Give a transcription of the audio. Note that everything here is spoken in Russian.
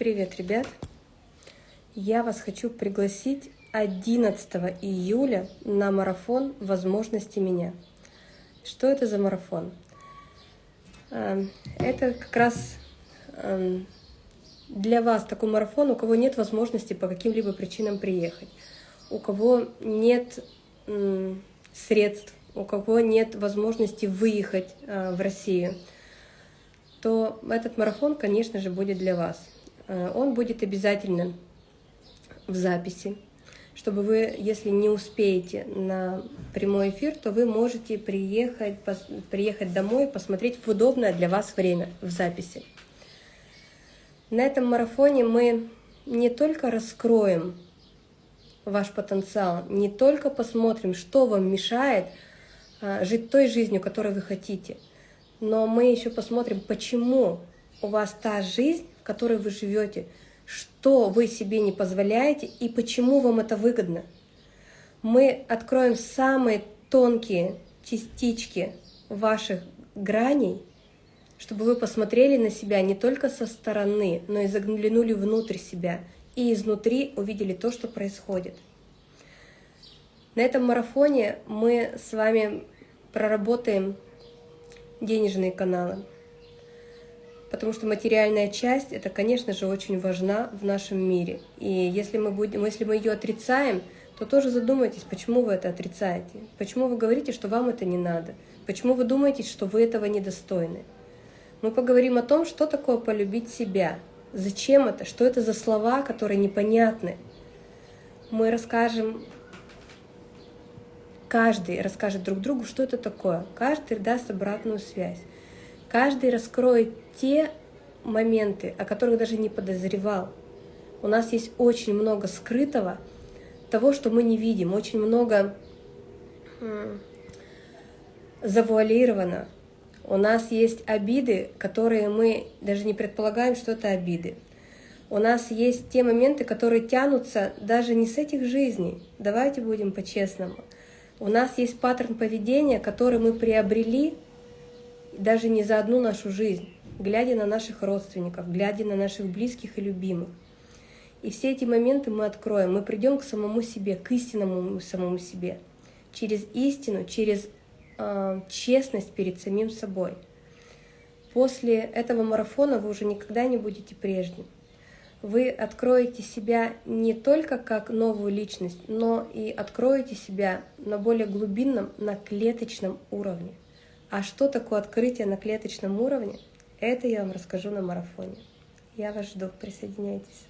Привет, ребят! Я вас хочу пригласить 11 июля на марафон «Возможности меня». Что это за марафон? Эм, это как раз эм, для вас такой марафон, у кого нет возможности по каким-либо причинам приехать, у кого нет средств, у кого нет возможности выехать э, в Россию, то этот марафон, конечно же, будет для вас. Э, он будет обязательно в записи, чтобы вы, если не успеете на прямой эфир, то вы можете приехать, приехать домой, посмотреть в удобное для вас время в записи. На этом марафоне мы не только раскроем ваш потенциал, не только посмотрим, что вам мешает а, жить той жизнью, которой вы хотите, но мы еще посмотрим, почему у вас та жизнь, в которой вы живете, что вы себе не позволяете и почему вам это выгодно. Мы откроем самые тонкие частички ваших граней, чтобы вы посмотрели на себя не только со стороны, но и заглянули внутрь себя и изнутри увидели то, что происходит. На этом марафоне мы с вами проработаем денежные каналы, потому что материальная часть, это, конечно же, очень важна в нашем мире. И если мы, будем, если мы ее отрицаем, то тоже задумайтесь, почему вы это отрицаете, почему вы говорите, что вам это не надо, почему вы думаете, что вы этого недостойны. Мы поговорим о том, что такое полюбить себя, зачем это, что это за слова, которые непонятны. Мы расскажем, каждый расскажет друг другу, что это такое, каждый даст обратную связь. Каждый раскроет те моменты, о которых даже не подозревал. У нас есть очень много скрытого, того, что мы не видим, очень много завуалировано. У нас есть обиды, которые мы даже не предполагаем, что это обиды. У нас есть те моменты, которые тянутся даже не с этих жизней. Давайте будем по-честному. У нас есть паттерн поведения, который мы приобрели даже не за одну нашу жизнь, глядя на наших родственников, глядя на наших близких и любимых. И все эти моменты мы откроем, мы придем к самому себе, к истинному самому себе, через истину, через э, честность перед самим собой. После этого марафона вы уже никогда не будете прежним. Вы откроете себя не только как новую личность, но и откроете себя на более глубинном, на клеточном уровне. А что такое открытие на клеточном уровне, это я вам расскажу на марафоне. Я вас жду, присоединяйтесь.